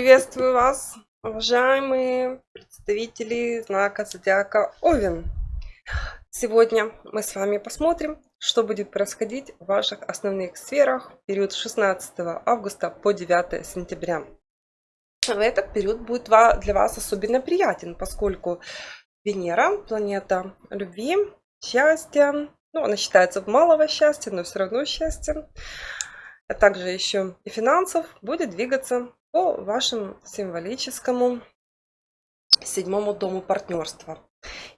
Приветствую вас, уважаемые представители знака зодиака Овен. Сегодня мы с вами посмотрим, что будет происходить в ваших основных сферах в период с 16 августа по 9 сентября. Этот период будет для вас особенно приятен, поскольку Венера, планета любви, счастья, ну, она считается малого счастья, но все равно счастье, а также еще и финансов, будет двигаться по вашему символическому седьмому дому партнерства.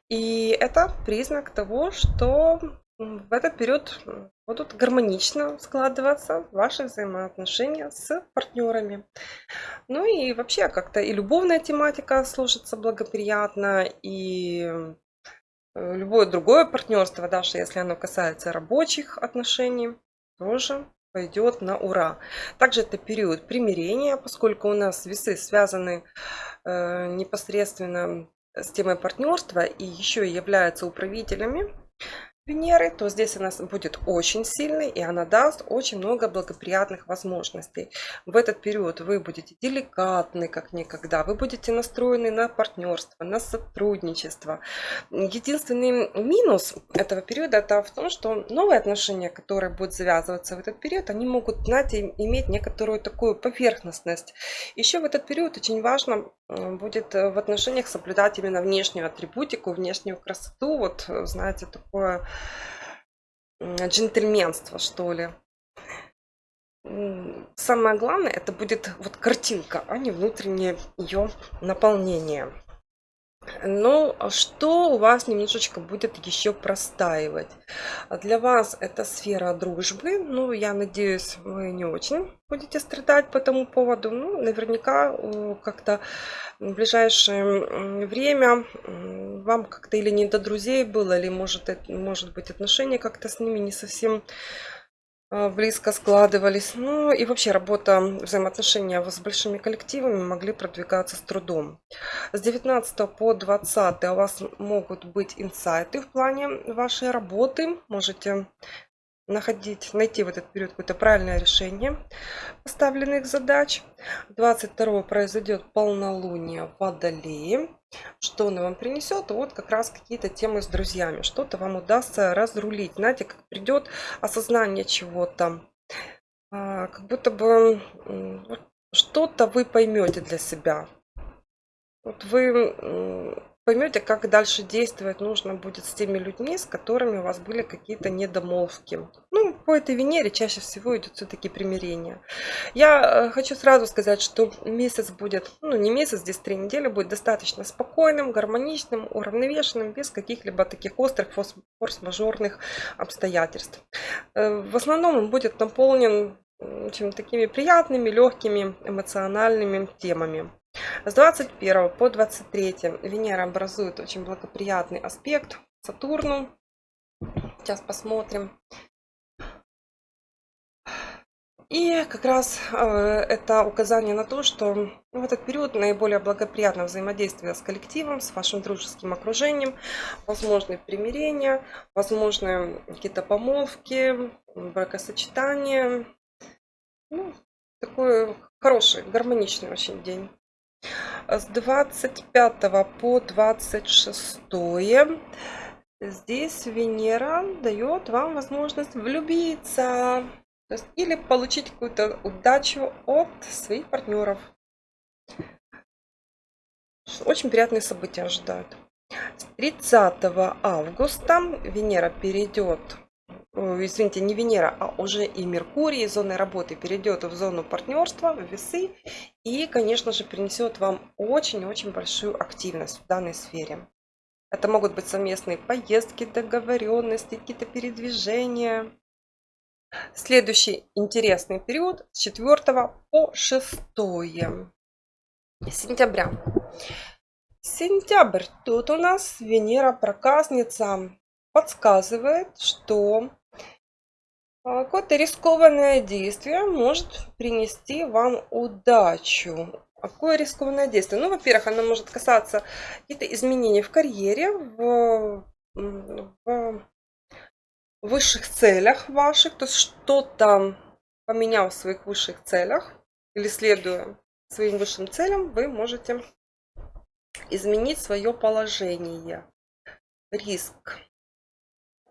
И это признак того, что в этот период будут гармонично складываться ваши взаимоотношения с партнерами. Ну и вообще как-то и любовная тематика сложится благоприятно, и э, любое другое партнерство, даже если оно касается рабочих отношений, тоже пойдет на ура. Также это период примирения, поскольку у нас весы связаны э, непосредственно с темой партнерства и еще являются управителями Венеры, то здесь она будет очень сильной и она даст очень много благоприятных возможностей. В этот период вы будете деликатны как никогда, вы будете настроены на партнерство, на сотрудничество. Единственный минус этого периода это в том, что новые отношения, которые будут завязываться в этот период, они могут, знаете, иметь некоторую такую поверхностность. Еще в этот период очень важно будет в отношениях соблюдать именно внешнюю атрибутику, внешнюю красоту, вот знаете, такое джентльменство, что ли. Самое главное, это будет вот картинка, а не внутреннее ее наполнение. Ну, что у вас немножечко будет еще простаивать? Для вас это сфера дружбы. Ну, я надеюсь, вы не очень будете страдать по этому поводу. Ну, наверняка как-то в ближайшее время вам как-то или не до друзей было, или может, может быть отношения как-то с ними не совсем а, близко складывались. Ну и вообще работа, взаимоотношения с большими коллективами могли продвигаться с трудом. С 19 по 20 у вас могут быть инсайты в плане вашей работы. Можете находить, найти в этот период какое-то правильное решение поставленных задач. 22 произойдет полнолуние Водолее. Что оно вам принесет? Вот как раз какие-то темы с друзьями. Что-то вам удастся разрулить. Знаете, как придет осознание чего-то. А, как будто бы что-то вы поймете для себя. Вот вы поймете, как дальше действовать нужно будет с теми людьми, с которыми у вас были какие-то недомолвки. Ну, по этой Венере чаще всего идет все-таки примирение. Я э, хочу сразу сказать, что месяц будет, ну не месяц, здесь три недели, будет достаточно спокойным, гармоничным, уравновешенным, без каких-либо таких острых форс-мажорных обстоятельств. Э, в основном он будет наполнен чем такими приятными, легкими, эмоциональными темами. С 21 по 23 Венера образует очень благоприятный аспект Сатурну. Сейчас посмотрим. И как раз э, это указание на то, что в этот период наиболее благоприятно взаимодействие с коллективом, с вашим дружеским окружением, возможны примирения, возможны какие-то помолвки, бракосочетания. Ну, такой хороший, гармоничный очень день. С 25 по 26 здесь Венера дает вам возможность влюбиться. Есть, или получить какую-то удачу от своих партнеров. Очень приятные события ожидают. 30 августа Венера перейдет извините, не Венера, а уже и Меркурий из зоны работы перейдет в зону партнерства, в весы. И, конечно же, принесет вам очень-очень большую активность в данной сфере. Это могут быть совместные поездки, договоренности, какие-то передвижения. Следующий интересный период с 4 по 6 сентября. Сентябрь. Тут у нас Венера проказница подсказывает, что какое-то рискованное действие может принести вам удачу. Какое рискованное действие? Ну, во-первых, оно может касаться каких-то изменений в карьере, в, в высших целях ваших, то есть что-то поменял в своих высших целях или следуя своим высшим целям, вы можете изменить свое положение. Риск.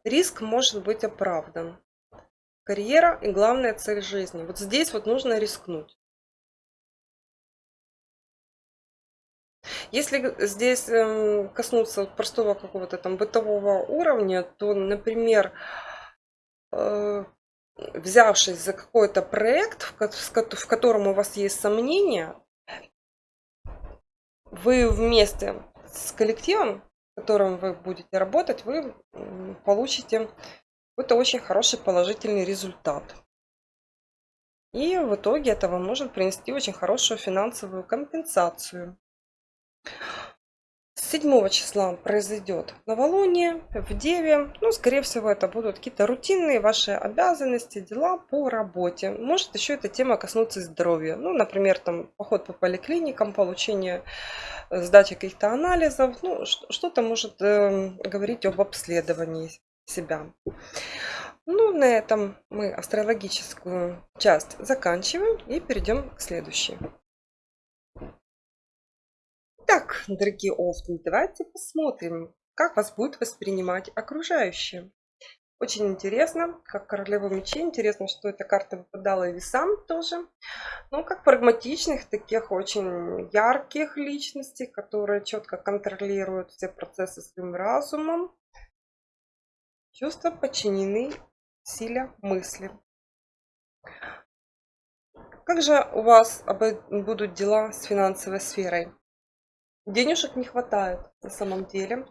Риск может быть оправдан. Карьера и главная цель жизни. Вот здесь вот нужно рискнуть. Если здесь эм, коснуться простого какого-то там бытового уровня, то, например, э, взявшись за какой-то проект, в котором у вас есть сомнения, вы вместе с коллективом, в котором вы будете работать, вы получите какой-то очень хороший положительный результат. И в итоге это вам может принести очень хорошую финансовую компенсацию. 7 числа произойдет новолуние в Деве. Ну, скорее всего, это будут какие-то рутинные ваши обязанности, дела по работе. Может еще эта тема коснуться здоровья. Ну, например, там поход по поликлиникам, получение э, сдачи каких-то анализов. Ну, что-то может э, говорить об обследовании себя. Ну, на этом мы астрологическую часть заканчиваем и перейдем к следующей. Так, дорогие овны, давайте посмотрим, как вас будет воспринимать окружающие. Очень интересно, как королева мечей. Интересно, что эта карта выпадала и весам тоже. Ну, как прагматичных, таких очень ярких личностей, которые четко контролируют все процессы своим разумом. Чувства подчинены силе мысли. Как же у вас будут дела с финансовой сферой? Денежек не хватает на самом деле.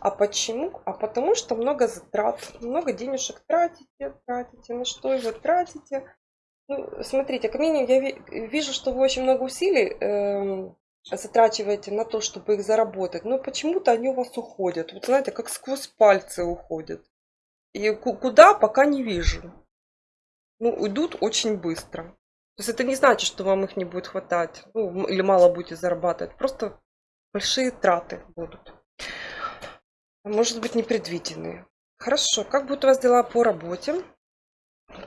А почему? А потому что много затрат, много денежек тратите, тратите. На что вы тратите? Ну, смотрите, как минимум я вижу, что вы очень много усилий э, затрачиваете на то, чтобы их заработать. Но почему-то они у вас уходят. Вот знаете, как сквозь пальцы уходят. И куда, пока не вижу. Ну, уйдут очень быстро. То есть это не значит, что вам их не будет хватать. Ну, или мало будете зарабатывать. Просто большие траты будут. Может быть непредвиденные. Хорошо, как будут у вас дела по работе?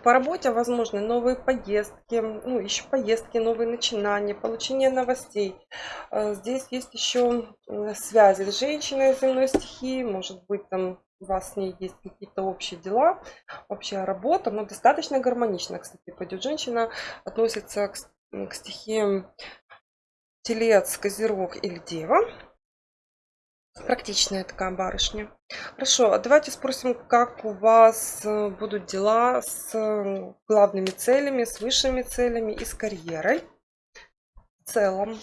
По работе возможны новые поездки, ну, еще поездки, новые начинания, получение новостей. А, здесь есть еще связи с женщиной земной стихии, может быть, там у вас с ней есть какие-то общие дела, общая работа, но достаточно гармонично, кстати, пойдет. Женщина относится к, к стихиям телец, козерог или дева. Практичная такая барышня. Хорошо, а давайте спросим, как у вас э, будут дела с э, главными целями, с высшими целями и с карьерой в целом.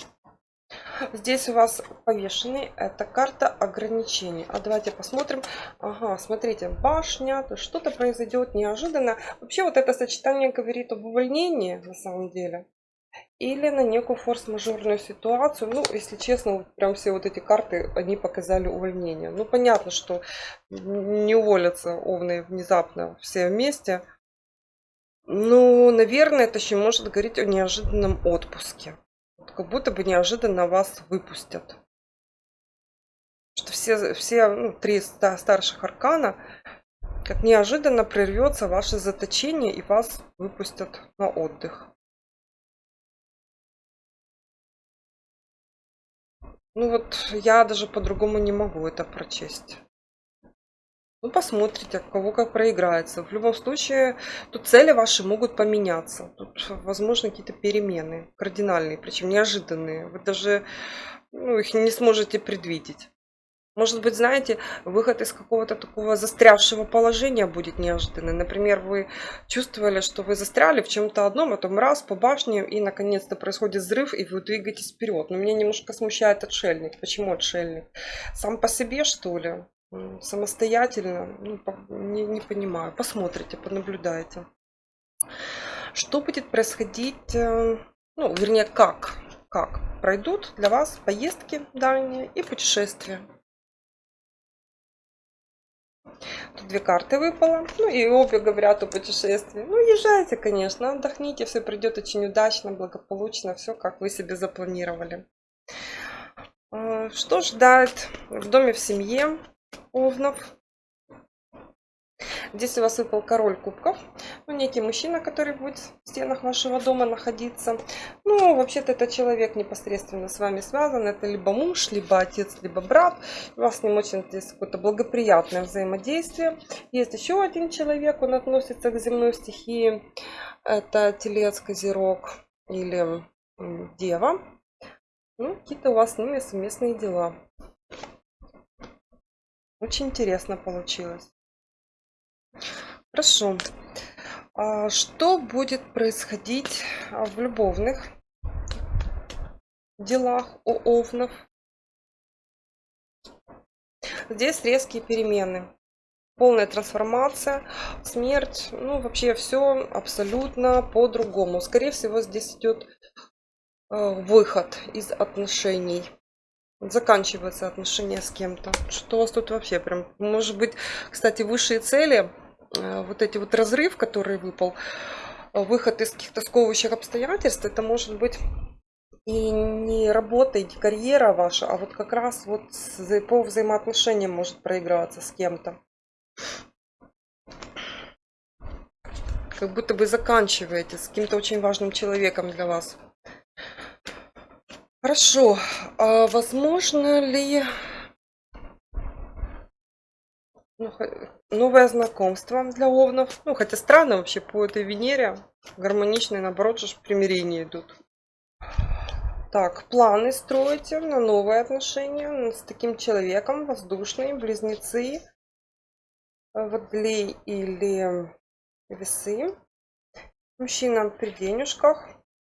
Здесь у вас повешенный, это карта ограничений. А давайте посмотрим. Ага, смотрите, башня, то что-то произойдет неожиданно. Вообще вот это сочетание говорит об увольнении на самом деле или на некую форс-мажорную ситуацию. Ну, если честно, вот прям все вот эти карты, они показали увольнение. Ну, понятно, что не уволятся овны внезапно все вместе. Ну, наверное, это еще может говорить о неожиданном отпуске. Как будто бы неожиданно вас выпустят. Что все, все ну, три старших аркана, как неожиданно прервется ваше заточение и вас выпустят на отдых. Ну вот я даже по-другому не могу это прочесть. Ну, посмотрите, кого как проиграется. В любом случае, тут цели ваши могут поменяться. Тут, возможно, какие-то перемены кардинальные, причем неожиданные. Вы даже ну, их не сможете предвидеть. Может быть, знаете, выход из какого-то такого застрявшего положения будет неожиданный. Например, вы чувствовали, что вы застряли в чем-то одном, а потом раз по башне, и наконец-то происходит взрыв, и вы двигаетесь вперед. Но меня немножко смущает отшельник. Почему отшельник? Сам по себе, что ли? Самостоятельно? Ну, не, не понимаю. Посмотрите, понаблюдайте. Что будет происходить, э, ну, вернее, как? Как пройдут для вас поездки дальние и путешествия? Тут две карты выпало. Ну и обе говорят о путешествии. Ну, езжайте, конечно, отдохните, все придет очень удачно, благополучно, все как вы себе запланировали. А, что ждать в доме, в семье Овнов? Здесь у вас выпал король кубков. Ну, некий мужчина, который будет в стенах вашего дома находиться. Ну, вообще-то это человек непосредственно с вами связан. Это либо муж, либо отец, либо брат. У вас с ним очень здесь какое-то благоприятное взаимодействие. Есть еще один человек, он относится к земной стихии. Это телец, козерог или дева. Ну, какие-то у вас с ними совместные дела. Очень интересно получилось. Хорошо. А что будет происходить в любовных делах у овнов? Здесь резкие перемены. Полная трансформация, смерть, ну вообще все абсолютно по-другому. Скорее всего здесь идет э, выход из отношений заканчиваются отношения с кем-то. Что у вас тут вообще прям, может быть, кстати, высшие цели, э, вот эти вот разрыв, который выпал, выход из каких-то сковывающих обстоятельств, это может быть и не работа, и не карьера ваша, а вот как раз вот по взаимоотношениям может проиграться с кем-то. Как будто вы заканчиваете с каким-то очень важным человеком для вас. Хорошо. А возможно ли ну, новое знакомство для овнов? Ну, хотя странно вообще по этой Венере. Гармоничные, наоборот, же примирения идут. Так, планы строите на новые отношения с таким человеком, воздушные, близнецы, водолей или весы. Мужчина при денежках.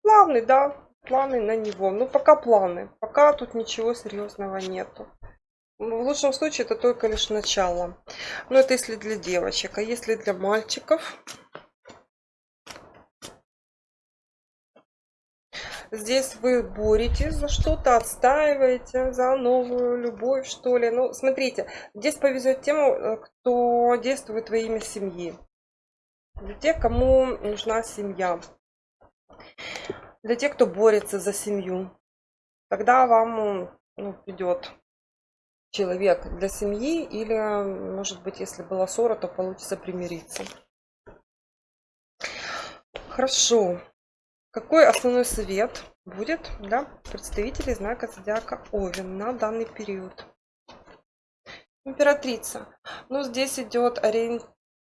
Плавный, да, планы на него. Ну, пока планы. Пока тут ничего серьезного нету. В лучшем случае это только лишь начало. Но это если для девочек. А если для мальчиков? Здесь вы боретесь за что-то, отстаиваете за новую любовь, что ли. Ну, смотрите, здесь повезет тем, э, кто действует во имя семьи. Для тех, кому нужна семья для тех, кто борется за семью. Тогда вам ну, придет человек для семьи или, может быть, если была ссора, то получится примириться. Хорошо. Какой основной совет будет для представителей знака зодиака Овен на данный период? Императрица. Ну, здесь идет ориентир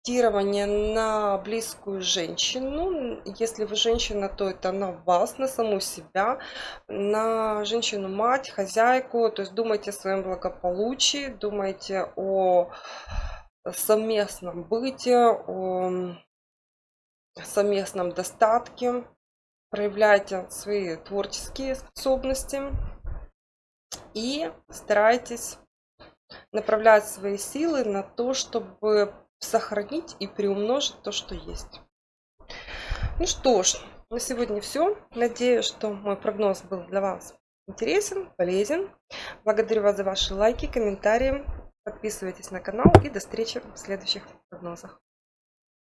ориентирование на близкую женщину. Если вы женщина, то это на вас, на саму себя, на женщину-мать, хозяйку. То есть думайте о своем благополучии, думайте о совместном быте, о совместном достатке. Проявляйте свои творческие способности и старайтесь направлять свои силы на то, чтобы сохранить и приумножить то, что есть. Ну что ж, на сегодня все. Надеюсь, что мой прогноз был для вас интересен, полезен. Благодарю вас за ваши лайки, комментарии. Подписывайтесь на канал и до встречи в следующих прогнозах.